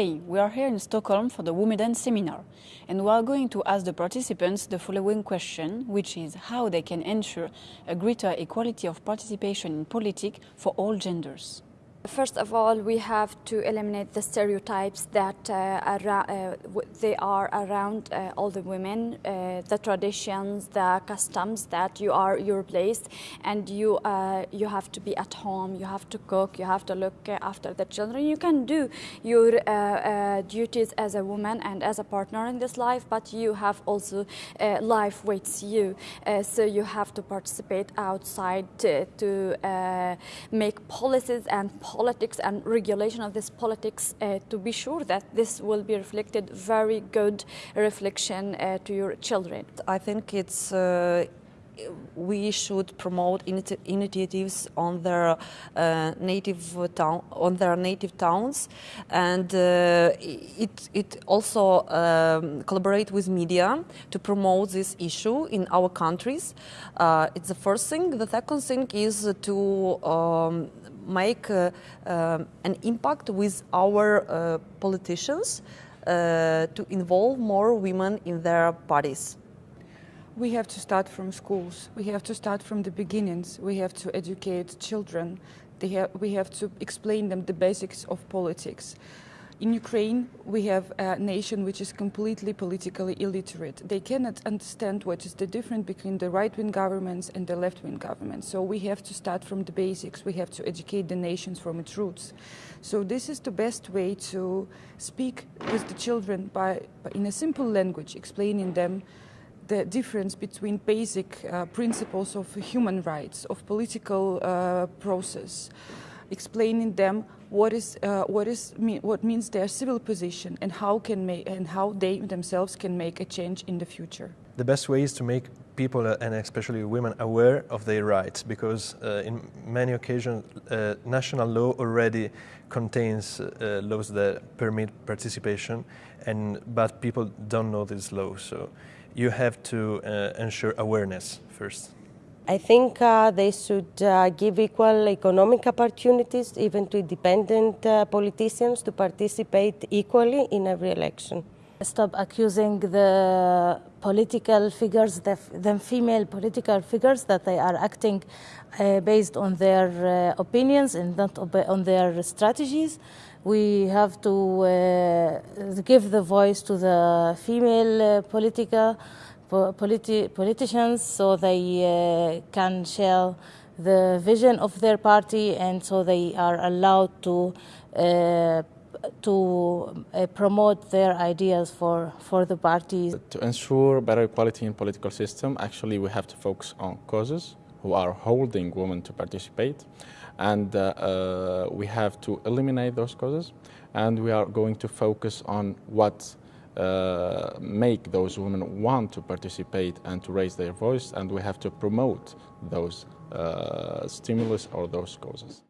Hey, we are here in Stockholm for the Womedan seminar, and we are going to ask the participants the following question, which is how they can ensure a greater equality of participation in politics for all genders. First of all, we have to eliminate the stereotypes that uh, uh, they are around uh, all the women, uh, the traditions, the customs that you are your place, and you uh, you have to be at home. You have to cook. You have to look after the children. You can do your uh, duties as a woman and as a partner in this life, but you have also life waits you. so you have to participate outside to, to make policies and politics and regulation of this politics uh, to be sure that this will be reflected very good reflection uh, to your children. I think it's uh, we should promote initiatives on their uh, native town on their native towns. And uh, it it also um, collaborate with media to promote this issue in our countries. Uh, it's the first thing. The second thing is to um, make uh, um, an impact with our uh, politicians uh, to involve more women in their parties. We have to start from schools. We have to start from the beginnings. We have to educate children. Have, we have to explain them the basics of politics. In Ukraine, we have a nation which is completely politically illiterate. They cannot understand what is the difference between the right-wing governments and the left-wing governments. So we have to start from the basics. We have to educate the nations from its roots. So this is the best way to speak with the children by, by in a simple language, explaining them the difference between basic uh, principles of human rights, of political uh, process, explaining them what is uh, what is what means their civil position and how can make and how they themselves can make a change in the future. The best way is to make people uh, and especially women aware of their rights because uh, in many occasions uh, national law already contains uh, laws that permit participation and but people don't know this law so you have to uh, ensure awareness first. I think uh, they should uh, give equal economic opportunities even to independent uh, politicians to participate equally in every election. Stop accusing the political figures, the, the female political figures, that they are acting uh, based on their uh, opinions and not on their strategies. We have to uh, give the voice to the female political politi politicians so they uh, can share the vision of their party and so they are allowed to uh, to uh, promote their ideas for, for the parties. To ensure better equality in political system, actually we have to focus on causes who are holding women to participate and uh, uh, we have to eliminate those causes and we are going to focus on what uh, make those women want to participate and to raise their voice and we have to promote those uh, stimulus or those causes.